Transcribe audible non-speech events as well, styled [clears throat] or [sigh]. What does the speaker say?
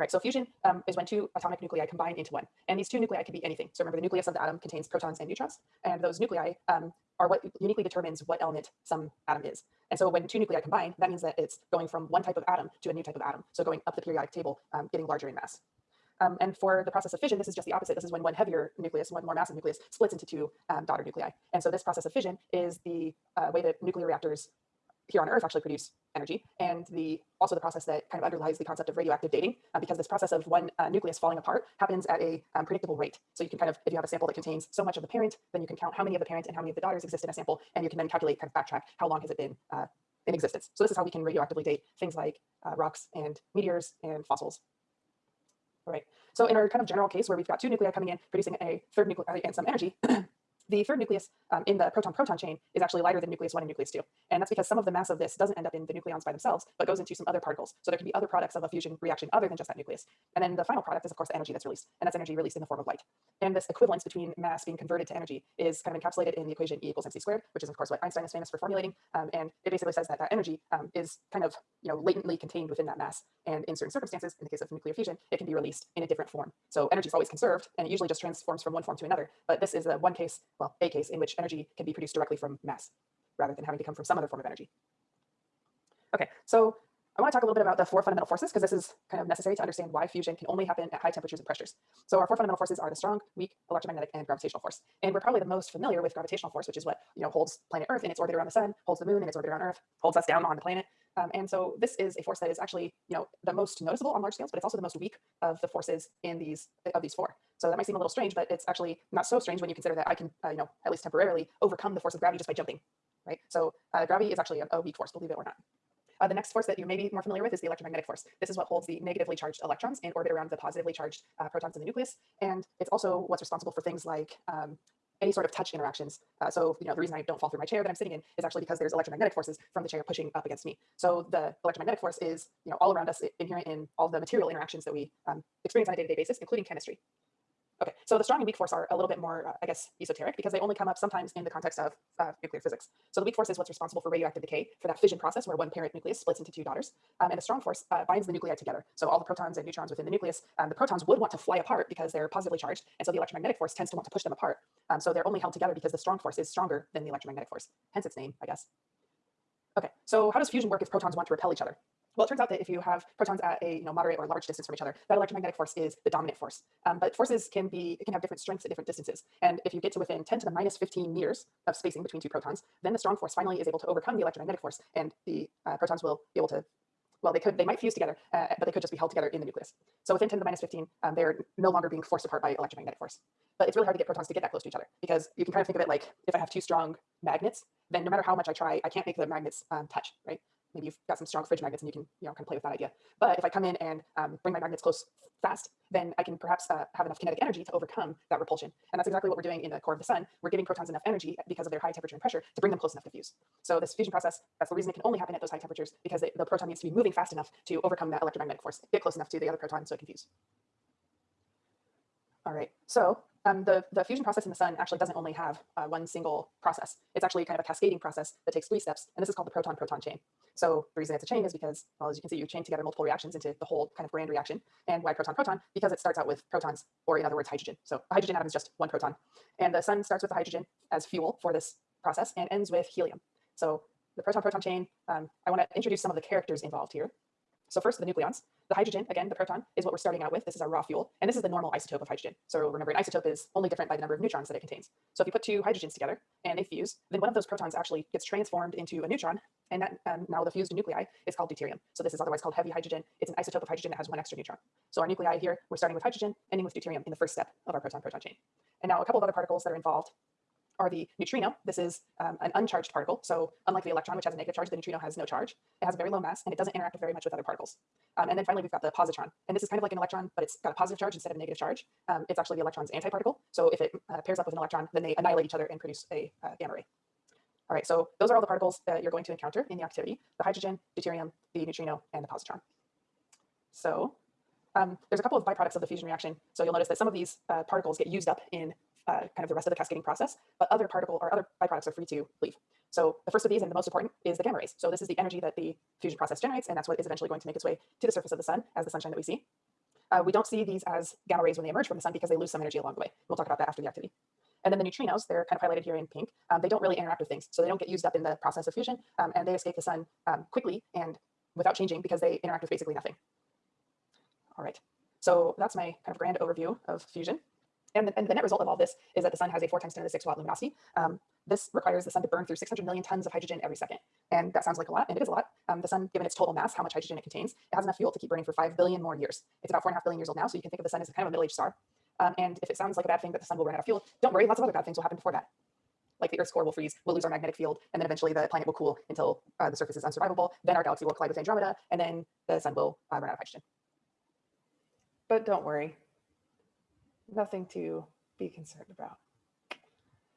All right, so fusion um, is when two atomic nuclei combine into one. And these two nuclei can be anything. So remember, the nucleus of the atom contains protons and neutrons. And those nuclei um, are what uniquely determines what element some atom is. And so when two nuclei combine, that means that it's going from one type of atom to a new type of atom. So going up the periodic table, um, getting larger in mass. Um, and for the process of fission, this is just the opposite. This is when one heavier nucleus, one more massive nucleus, splits into two um, daughter nuclei. And so this process of fission is the uh, way that nuclear reactors here on Earth actually produce energy, and the also the process that kind of underlies the concept of radioactive dating, uh, because this process of one uh, nucleus falling apart happens at a um, predictable rate. So you can kind of, if you have a sample that contains so much of the parent, then you can count how many of the parent and how many of the daughters exist in a sample, and you can then calculate, kind of backtrack, how long has it been uh, in existence. So this is how we can radioactively date things like uh, rocks and meteors and fossils. All right. So in our kind of general case where we've got two nuclei coming in, producing a third nuclei and some energy, [clears throat] the third nucleus um, in the proton-proton chain is actually lighter than nucleus one and nucleus two. And that's because some of the mass of this doesn't end up in the nucleons by themselves, but goes into some other particles. So there can be other products of a fusion reaction other than just that nucleus. And then the final product is of course the energy that's released, and that's energy released in the form of light. And this equivalence between mass being converted to energy is kind of encapsulated in the equation E equals mc squared, which is of course what Einstein is famous for formulating. Um, and it basically says that that energy um, is kind of you know latently contained within that mass. And in certain circumstances, in the case of nuclear fusion, it can be released in a different form. So energy is always conserved, and it usually just transforms from one form to another. But this is the one case, well, a case in which energy can be produced directly from mass rather than having to come from some other form of energy. Okay, so I want to talk a little bit about the four fundamental forces because this is kind of necessary to understand why fusion can only happen at high temperatures and pressures. So our four fundamental forces are the strong, weak, electromagnetic, and gravitational force. And we're probably the most familiar with gravitational force, which is what you know holds planet Earth in its orbit around the sun, holds the moon in its orbit around Earth, holds us down on the planet. Um, and so this is a force that is actually you know the most noticeable on large scales, but it's also the most weak of the forces in these of these four. So that might seem a little strange, but it's actually not so strange when you consider that I can, uh, you know, at least temporarily overcome the force of gravity just by jumping, right? So uh, gravity is actually a, a, weak force, believe it or not. Uh, the next force that you may be more familiar with is the electromagnetic force. This is what holds the negatively charged electrons in orbit around the positively charged uh, protons in the nucleus. And it's also what's responsible for things like um, any sort of touch interactions. Uh, so, you know, the reason I don't fall through my chair that I'm sitting in is actually because there's electromagnetic forces from the chair pushing up against me. So the electromagnetic force is, you know, all around us, inherent in all the material interactions that we um, experience on a day-to-day -day basis, including chemistry. Okay, so the strong and weak force are a little bit more, uh, I guess, esoteric because they only come up sometimes in the context of uh, nuclear physics. So the weak force is what's responsible for radioactive decay for that fission process where one parent nucleus splits into two daughters. Um, and the strong force uh, binds the nuclei together. So all the protons and neutrons within the nucleus, um, the protons would want to fly apart because they're positively charged. And so the electromagnetic force tends to want to push them apart. Um, so they're only held together because the strong force is stronger than the electromagnetic force, hence its name, I guess. Okay, so how does fusion work if protons want to repel each other? Well, it turns out that if you have protons at a you know, moderate or large distance from each other, that electromagnetic force is the dominant force. Um, but forces can be, can have different strengths at different distances. And if you get to within 10 to the minus 15 meters of spacing between two protons, then the strong force finally is able to overcome the electromagnetic force and the uh, protons will be able to well, they could, they might fuse together, uh, but they could just be held together in the nucleus. So within 10 to the minus 15, um, they're no longer being forced apart by electromagnetic force. But it's really hard to get protons to get that close to each other because you can kind of think of it like if I have two strong magnets, then no matter how much I try, I can't make the magnets um, touch, right? Maybe you've got some strong fridge magnets and you can, you know, kind of play with that idea. But if I come in and um, bring my magnets close fast, then I can perhaps uh, have enough kinetic energy to overcome that repulsion. And that's exactly what we're doing in the core of the sun. We're giving protons enough energy because of their high temperature and pressure to bring them close enough to fuse. So this fusion process, that's the reason it can only happen at those high temperatures because they, the proton needs to be moving fast enough to overcome that electromagnetic force, get close enough to the other proton so it can fuse. All right, so um, the, the fusion process in the sun actually doesn't only have uh, one single process. It's actually kind of a cascading process that takes three steps, and this is called the proton-proton chain. So the reason it's a chain is because, well, as you can see, you chain together multiple reactions into the whole kind of grand reaction. And why proton-proton? Because it starts out with protons, or in other words, hydrogen. So a hydrogen atom is just one proton. And the sun starts with the hydrogen as fuel for this process and ends with helium. So the proton-proton chain, um, I want to introduce some of the characters involved here. So first, the nucleons. The hydrogen, again, the proton, is what we're starting out with. This is our raw fuel. And this is the normal isotope of hydrogen. So remember, an isotope is only different by the number of neutrons that it contains. So if you put two hydrogens together and they fuse, then one of those protons actually gets transformed into a neutron. And that, um, now the fused nuclei is called deuterium. So this is otherwise called heavy hydrogen. It's an isotope of hydrogen that has one extra neutron. So our nuclei here, we're starting with hydrogen, ending with deuterium in the first step of our proton-proton chain. And now a couple of other particles that are involved are the neutrino. This is um, an uncharged particle. So unlike the electron, which has a negative charge, the neutrino has no charge. It has a very low mass and it doesn't interact very much with other particles. Um, and then finally, we've got the positron. And this is kind of like an electron, but it's got a positive charge instead of a negative charge. Um, it's actually the electron's antiparticle. So if it uh, pairs up with an electron, then they annihilate each other and produce a uh, gamma ray. All right, so those are all the particles that you're going to encounter in the activity, the hydrogen, deuterium, the neutrino, and the positron. So um, there's a couple of byproducts of the fusion reaction. So you'll notice that some of these uh, particles get used up in uh, kind of the rest of the cascading process, but other particle or other byproducts are free to leave. So the first of these and the most important is the gamma rays. So this is the energy that the fusion process generates, and that's what is eventually going to make its way to the surface of the sun as the sunshine that we see. Uh, we don't see these as gamma rays when they emerge from the sun because they lose some energy along the way. We'll talk about that after the activity. And then the neutrinos, they're kind of highlighted here in pink. Um, they don't really interact with things, so they don't get used up in the process of fusion, um, and they escape the sun um, quickly and without changing because they interact with basically nothing. All right, so that's my kind of grand overview of fusion. And the, and the net result of all this is that the sun has a four times 10 to the 6 watt luminosity. Um, this requires the sun to burn through 600 million tons of hydrogen every second. And that sounds like a lot, and it is a lot. Um, the sun, given its total mass, how much hydrogen it contains, it has enough fuel to keep burning for 5 billion more years. It's about 4.5 billion years old now, so you can think of the sun as kind of a middle-aged star. Um, and if it sounds like a bad thing that the sun will run out of fuel, don't worry, lots of other bad things will happen before that. Like the Earth's core will freeze, we'll lose our magnetic field, and then eventually the planet will cool until uh, the surface is unsurvivable. Then our galaxy will collide with Andromeda, and then the sun will uh, run out of hydrogen. But don't worry, nothing to be concerned about.